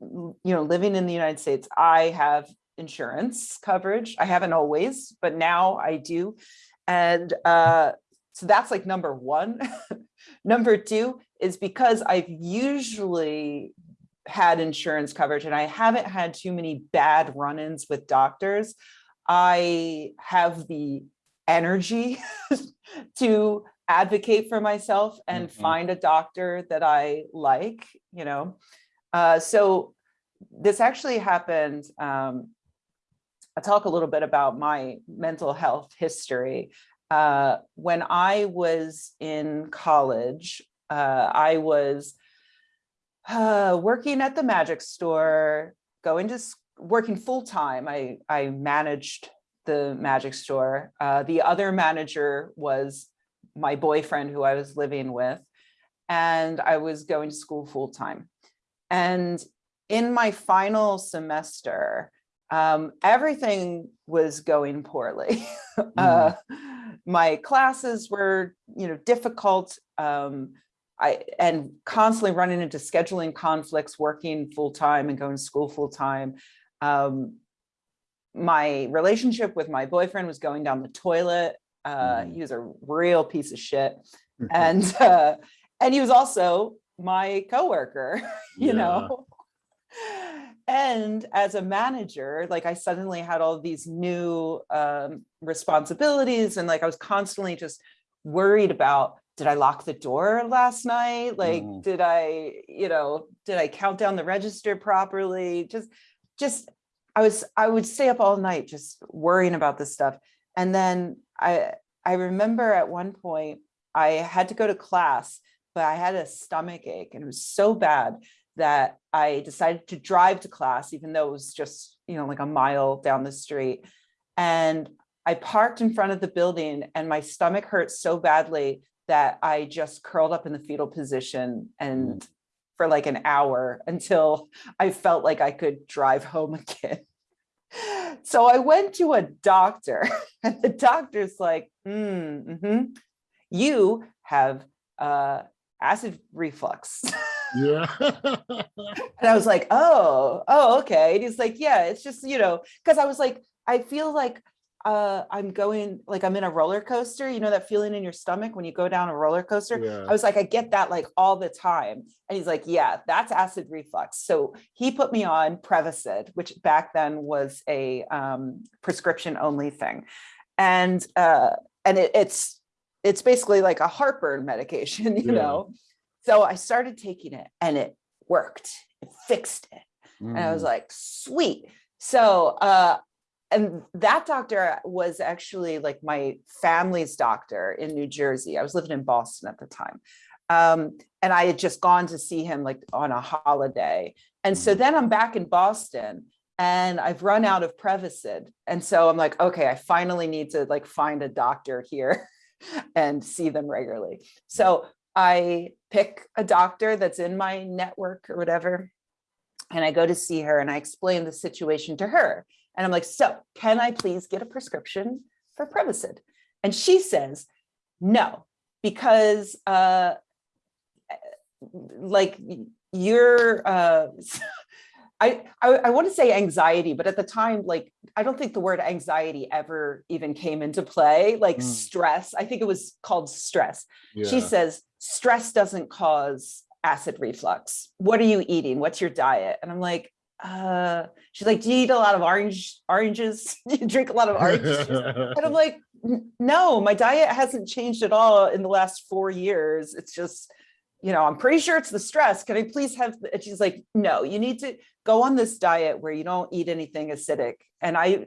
you know, living in the United States, I have insurance coverage. I haven't always, but now I do, and uh, so that's like number one. number two is because I've usually had insurance coverage and I haven't had too many bad run-ins with doctors. I have the energy to advocate for myself and Mhm. find a doctor that I like, you know. Uh, so this actually happened. Um, I'll talk a little bit about my mental health history. Uh, when I was in college, uh, I was uh, working at the magic store, going to working full time. I I managed the magic store. Uh, the other manager was my boyfriend who I was living with, and I was going to school full time. And in my final semester, um, everything was going poorly. uh, my classes were, you know, difficult. Um, I and constantly running into scheduling conflicts, working full time and going to school full time. Um, my relationship with my boyfriend was going down the toilet. Uh, Mm. He was a real piece of shit, and uh, and he was also my coworker, you Yeah. know. And as a manager, like I suddenly had all these new um, responsibilities, and like I was constantly just worried about did I lock the door last night? Like, Mhm. did I, you know, did I count down the register properly? Just, just, I was, I would stay up all night just worrying about this stuff. And then I, I remember at one point I had to go to class, but I had a stomach ache and it was so bad that I decided to drive to class, even though it was just, you know, like a mile down the street. And I parked in front of the building and my stomach hurt so badly that I just curled up in the fetal position and mm. for like an hour until I felt like I could drive home again. So I went to a doctor and the doctor's like, mm, mhm, you have uh, acid reflux. Yeah. And I was like, oh, oh, okay. And he's like, yeah, it's just, you know, because I was like, I feel like uh, I'm going, like, I'm in a roller coaster, you know, that feeling in your stomach when you go down a roller coaster? I was like, I get that like all the time. And he's like, yeah, that's acid reflux. So he put me on Prevacid, which back then was a um, prescription only thing. And uh, and it, it's it's basically like a heartburn medication, you Yeah. know. So I started taking it and it worked. It fixed it. And I was Mm. like, sweet. So, uh, and that doctor was actually like my family's doctor in New Jersey. I was living in Boston at the time. Um, and I had just gone to see him like on a holiday. And so Mhm. then I'm back in Boston and I've run out of Prevacid. And so I'm like, okay, I finally need to like find a doctor here and see them regularly. So I pick a doctor that's in my network or whatever. And I go to see her and I explain the situation to her. And I'm like, so can I please get a prescription for Prevacid? And she says, no, because uh, like you're, uh, I, I, I want to say anxiety, but at the time, like, I don't think the word anxiety ever even came into play, like Mm. stress. I think it was called stress she says stress doesn't cause acid reflux what are you eating what's your diet and i'm like uh she's like do you eat a lot of orange oranges do you drink a lot of orange and i'm like no my diet hasn't changed at all in the last four years it's just you know i'm pretty sure it's the stress can i please have and she's like no you need to go on this diet where you don't eat anything acidic and i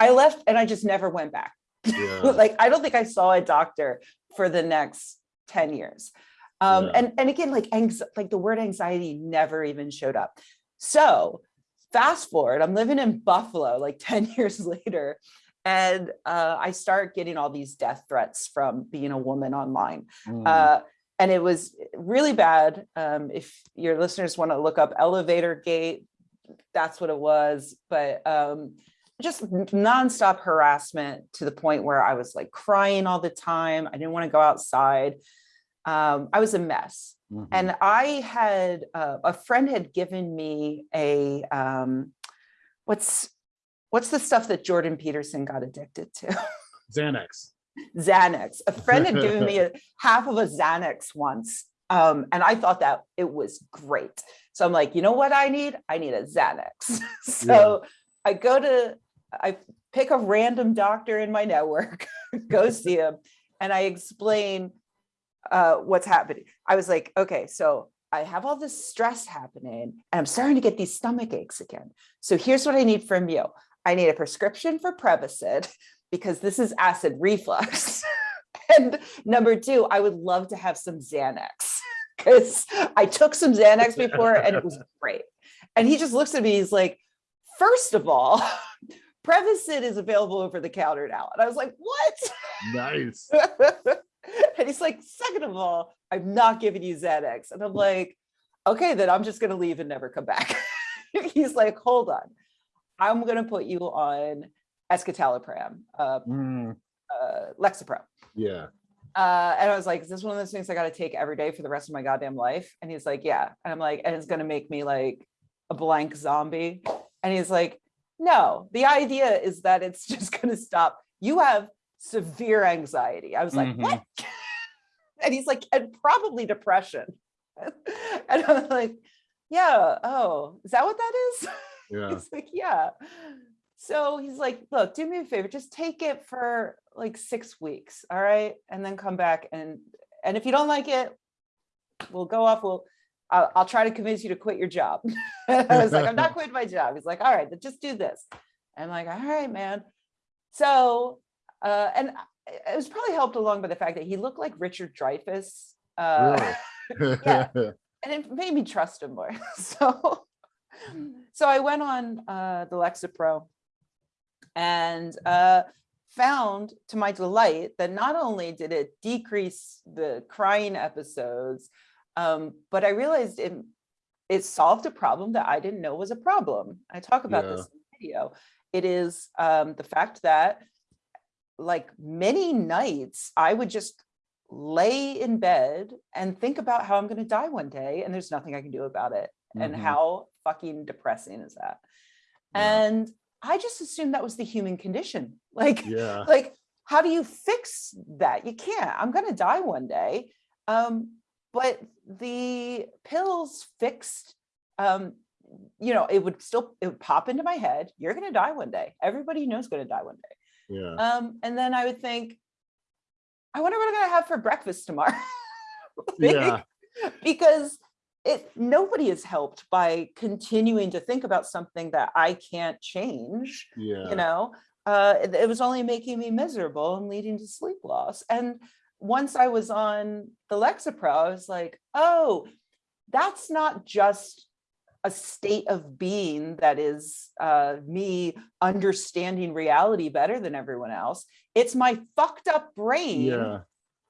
i left and i just never went back Yeah. like I don't think I saw a doctor for the next 10 years. Um, Yeah. and, and again, like like the word anxiety never even showed up. So fast forward, I'm living in Buffalo like 10 years later. And uh, I start getting all these death threats from being a woman online. Mm. Uh, and it was really bad. Um, if your listeners want to look up elevator gate, that's what it was. But um, just nonstop harassment to the point where I was like crying all the time. I didn't want to go outside. Um, I was a mess. Mhm. And I had uh, a friend had given me a um, what's what's the stuff that Jordan Peterson got addicted to? Xanax. Xanax. A friend had given me a half of a Xanax once. Um, and I thought that it was great. So I'm like, you know what I need? I need a Xanax. so I go to, I pick a random doctor in my network, go see him, and I explain uh, what's happening. I was like, okay, so I have all this stress happening and I'm starting to get these stomach aches again. So here's what I need from you. I need a prescription for Prevacid because this is acid reflux. and number two, I would love to have some Xanax because I took some Xanax before and it was great. And he just looks at me, he's like, first of all, Prevacid is available over the counter now. And I was like, what? Nice. and he's like, second of all, I'm not giving you Xanax. And I'm like, okay, then I'm just gonna leave and never come back. he's like, hold on. I'm gonna put you on escitalopram, uh, Mm, uh, Lexapro. yeah. Uh, and I was like, is this one of those things I got to take every day for the rest of my goddamn life? And he's like, yeah. And I'm like, and it's going to make me like a blank zombie. And he's like, no, the idea is that it's just going to stop. You have severe anxiety. I was like, Mhm. what? and he's like, and probably depression. and I'm like, yeah, oh, is that what that is? Yeah. He's like, yeah. So he's like, look, do me a favor, just take it for like six weeks, all right, and then come back and and if you don't like it, we'll go off. We'll I'll, I'll try to convince you to quit your job. I was like, I'm not quitting my job. He's like, all right, then just do this. I'm like, all right, man. So uh, and it was probably helped along by the fact that he looked like Richard Dreyfuss. Uh, Really? yeah. and it made me trust him more. so, so I went on uh, the Lexapro and uh, found to my delight that not only did it decrease the crying episodes, um, but I realized it, it solved a problem that I didn't know was a problem. I talk about this in the video. It is um, the fact that like many nights, I would just lay in bed and think about how I'm going to die one day and there's nothing I can do about it. And Mhm. how fucking depressing is that? Yeah. And I just assumed that was the human condition. Like, Yeah. like, how do you fix that? You can't. I'm gonna die one day. Um, but the pills fixed, um, you know, it would still, it would pop into my head. You're gonna die one day. Everybody you know is gonna die one day. Yeah. Um, and then I would think, I wonder what I'm gonna have for breakfast tomorrow. Yeah. because it nobody is helped by continuing to think about something that I can't change, Yeah. you know. Uh, it, it was only making me miserable and leading to sleep loss. And once I was on the Lexapro, I was like, oh, that's not just a state of being that is uh, me understanding reality better than everyone else. It's my fucked up brain Yeah.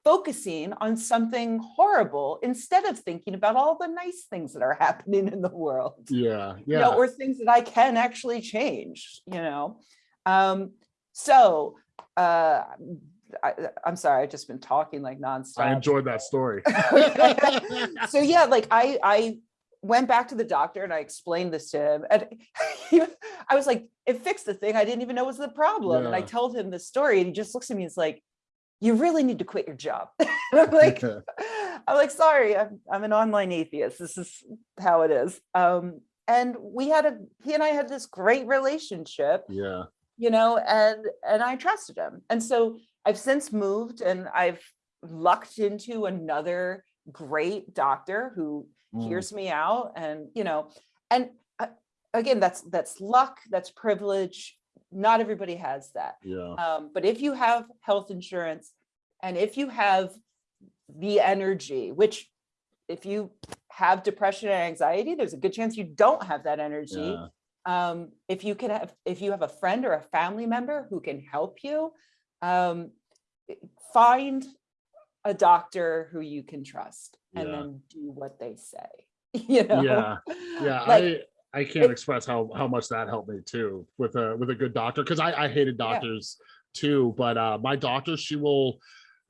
focusing on something horrible instead of thinking about all the nice things that are happening in the world Yeah. you Yeah. know, or things that I can actually change, you know. Um, so uh, I, I'm sorry, I've just been talking like nonstop. I enjoyed that story. so yeah, like I I went back to the doctor and I explained this to him, and he, I was like, it fixed the thing I didn't even know was the problem. And I told him the story, and he just looks at me and is like, "You really need to quit your job." I'm like, I'm like, sorry, I'm I'm an online atheist. This is how it is. Um, and we had a he and I had this great relationship, yeah. you know, and and I trusted him. And so I've since moved and I've lucked into another great doctor who Mm. hears me out and you know and uh, again that's that's luck that's privilege not everybody has that Yeah. um, but if you have health insurance and if you have the energy, which if you have depression and anxiety, there's a good chance you don't have that energy. Yeah. Um, if you can have, if you have a friend or a family member who can help you, um, find a doctor who you can trust and Yeah. then do what they say. You know? Yeah. Yeah. Like, I I can't express how how much that helped me too with a with a good doctor because I I hated Yeah. doctors too, but uh my doctor she will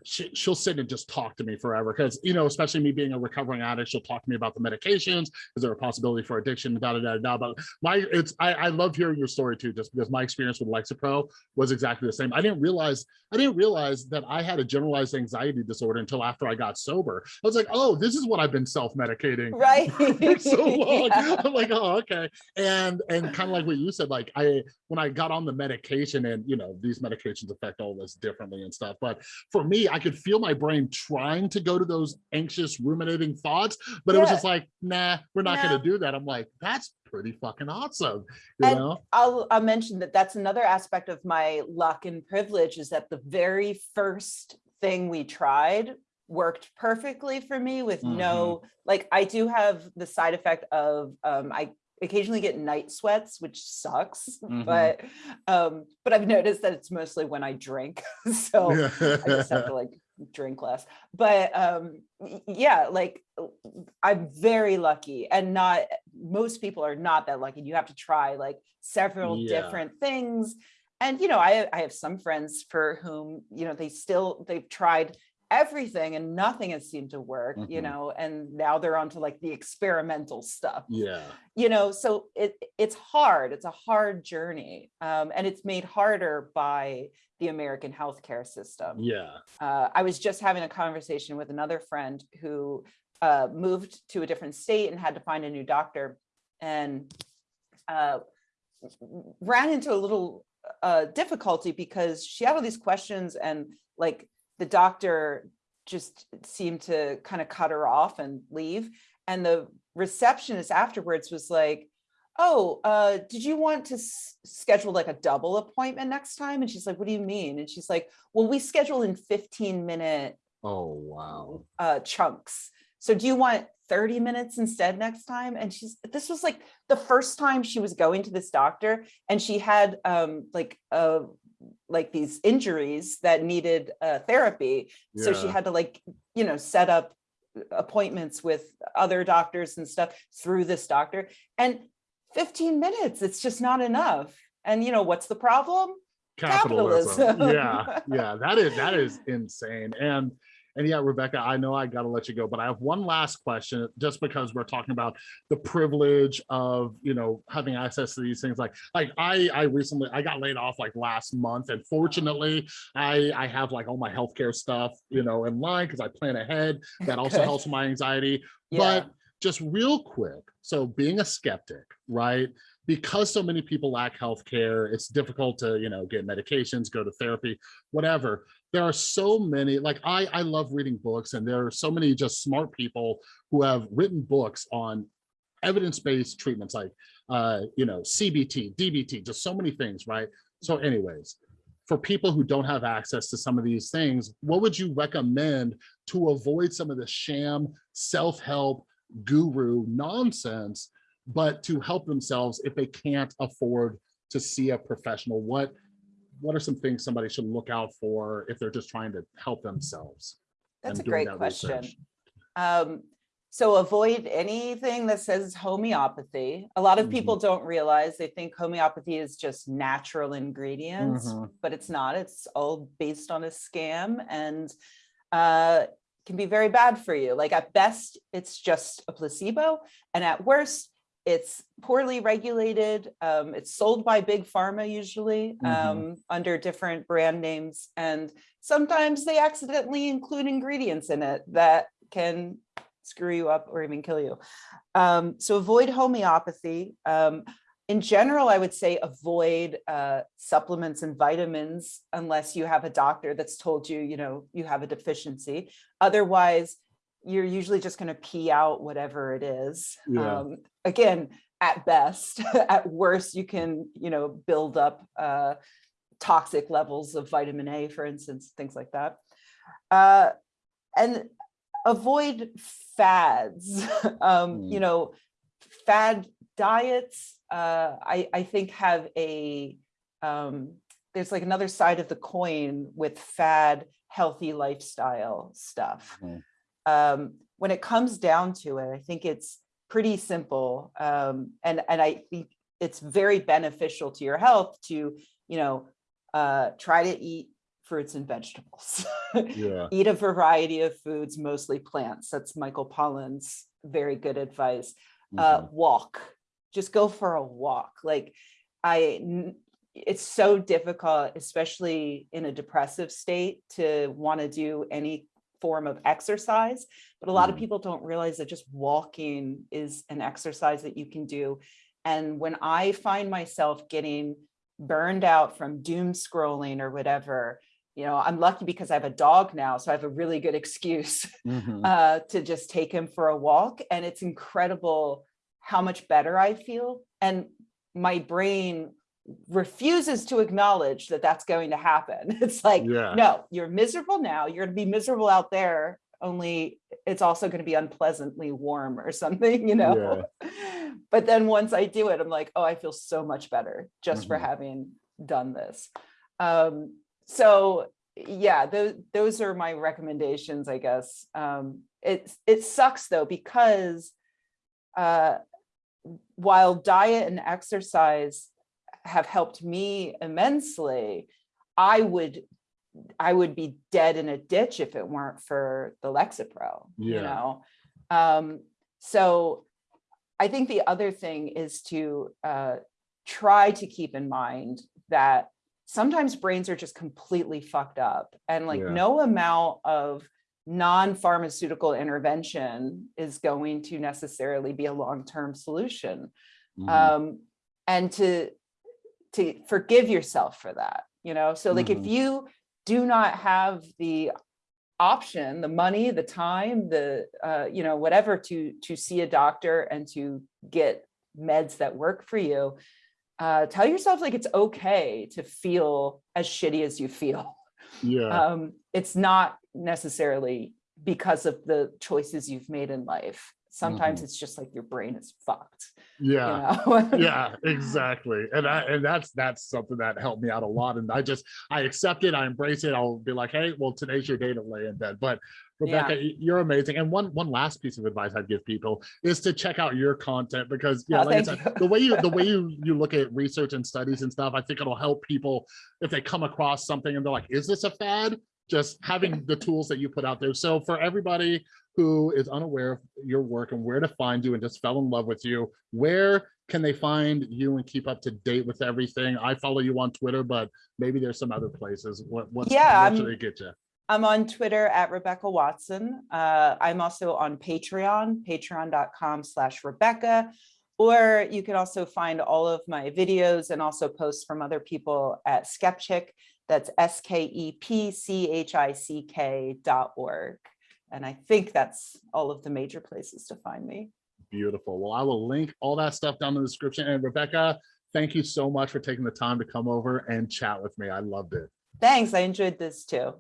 she, she'll sit and just talk to me forever because you know especially me being a recovering addict she'll talk to me about the medications is there a possibility for addiction da da da da but my it's I, I love hearing your story too just because my experience with lexapro was exactly the same i didn't realize i didn't realize that i had a generalized anxiety disorder until after i got sober i was like oh this is what i've been self-medicating right. for so long. Yeah. I'm like, oh, okay. And and kind of like what you said, like I when I got on the medication, and you know, these medications affect all this differently and stuff. But for me, I could feel my brain trying to go to those anxious, ruminating thoughts, but it was just like, nah, we're not No. gonna do that. I'm like, that's pretty fucking awesome. You And know? I'll, I'll mention that that's another aspect of my luck and privilege is that the very first thing we tried worked perfectly for me with no, like I do have the side effect of, um, I occasionally get night sweats, which sucks, Mhm. but, um, but I've noticed that it's mostly when I drink. So I just have to like drink less. But um yeah, like I'm very lucky and not most people are not that lucky. You have to try like several Yeah. different things. And you know, I I have some friends for whom, you know, they still they've tried everything and nothing has seemed to work, you Mhm. know, and now they're onto like the experimental stuff yeah. you know so it it's hard it's a hard journey um, and it's made harder by the american healthcare system Yeah. uh, i was just having a conversation with another friend who uh, moved to a different state and had to find a new doctor and uh, ran into a little uh, difficulty because she had all these questions and like the doctor just seemed to kind of cut her off and leave. And the receptionist afterwards was like, oh, uh, did you want to schedule like a double appointment next time? And she's like, what do you mean? And she's like, well, we schedule in 15 minute Oh wow. uh, chunks. So do you want 30 minutes instead next time? And she's, this was like the first time she was going to this doctor and she had um, like, uh, like these injuries that needed uh, therapy. So she had to like, you know, set up appointments with other doctors and stuff through this doctor. And 15 minutes, it's just not enough. And you know, what's the problem? capitalism. Capitalism. yeah, yeah, that is that is insane. And And yeah, Rebecca, I know I got to let you go, but I have one last question just because we're talking about the privilege of, you know, having access to these things. Like, like I, I recently, I got laid off like last month and fortunately I, I have like all my healthcare stuff, you know, in line because I plan ahead. That also helps my anxiety. Yeah. But just real quick, so being a skeptic, right? Because so many people lack healthcare, it's difficult to, you know, get medications, go to therapy, whatever. There are so many, like I, I love reading books and there are so many just smart people who have written books on evidence-based treatments like, uh, you know, CBT, DBT, just so many things, right? So anyways, for people who don't have access to some of these things, what would you recommend to avoid some of the sham self-help guru nonsense, but to help themselves if they can't afford to see a professional? What what are some things somebody should look out for if they're just trying to help themselves? That's a great that question. Um, so avoid anything that says homeopathy. A lot of Mhm. people don't realize they think homeopathy is just natural ingredients, Mhm. but it's not. It's all based on a scam and uh, can be very bad for you. Like at best, it's just a placebo, and at worst, it's poorly regulated. Um, it's sold by big pharma usually Mhm. um, under different brand names, and sometimes they accidentally include ingredients in it that can screw you up or even kill you. Um, so avoid homeopathy. In general, I would say avoid uh, supplements and vitamins unless you have a doctor that's told you, you know, you have a deficiency. Otherwise, you're usually just going to pee out whatever it is. Yeah. Um, again, at best, at worst, you can, you know, build up uh, toxic levels of vitamin A, for instance, things like that. Uh, and avoid fads. um, You Mm. know, fad diets, uh, I, I think have a, um, there's like another side of the coin with fad healthy lifestyle stuff. Mhm. Um, when it comes down to it, I think it's pretty simple. Um, and, and I think it's very beneficial to your health to, you know, uh, try to eat fruits and vegetables. Yeah. Eat a variety of foods, mostly plants. That's Michael Pollan's very good advice. Uh, Mhm. walk, just go for a walk. Like I, it's so difficult, especially in a depressive state to want to do any form of exercise. But a lot of Mhm. people don't realize that just walking is an exercise that you can do. And when I find myself getting burned out from doom scrolling or whatever, you know, I'm lucky because I have a dog now, so I have a really good excuse Mhm. uh, to just take him for a walk. And it's incredible how much better I feel. And my brain refuses to acknowledge that that's going to happen. It's like, Yeah. no, you're miserable now. You're going to be miserable out there. Only it's also going to be unpleasantly warm or something, you know? But then once I do it, I'm like, oh, I feel so much better just for Mhm. having done this. Um, so yeah, those those are my recommendations, I guess. Um, it it sucks though because uh, while diet and exercise have helped me immensely, I would I would be dead in a ditch if it weren't for the Lexapro. yeah. You know, um, so I think the other thing is to uh, try to keep in mind that sometimes brains are just completely fucked up and like Yeah. no amount of non-pharmaceutical intervention is going to necessarily be a long-term solution Mhm. um, and to to forgive yourself for that you know so like if Mhm. you do not have the option the money the time the uh, you know whatever to to see a doctor and to get meds that work for you uh, tell yourself like it's okay to feel as shitty as you feel yeah. um, it's not necessarily because of the choices you've made in life sometimes Mhm. it's just like your brain is fucked yeah. you know yeah exactly and I, and that's that's something that helped me out a lot and i just i accept it i embrace it i'll be like hey well today's your day to lay in bed but rebecca y- you're amazing and one one last piece of advice i'd give people is to check out your content because yeah Oh, like I said, you. the way you the way you you look at research and studies and stuff i think it'll help people if they come across something and they're like is this a fad just having the tools that you put out there. So for everybody who is unaware of your work and where to find you and just fell in love with you, where can they find you and keep up to date with everything? I follow you on Twitter, but maybe there's some other places. What, what's, Yeah, where should they get you? I'm on Twitter at Rebecca Watson. Uh, I'm also on Patreon, patreon.com slash Rebecca. Or you can also find all of my videos and also posts from other people at Skepchick. That's E S-K-E-P-C-H-I-C-K dot org. And I think that's all of the major places to find me. Beautiful. Well, I will link all that stuff down in the description. And Rebecca, thank you so much for taking the time to come over and chat with me. I loved it. Thanks, I enjoyed this too.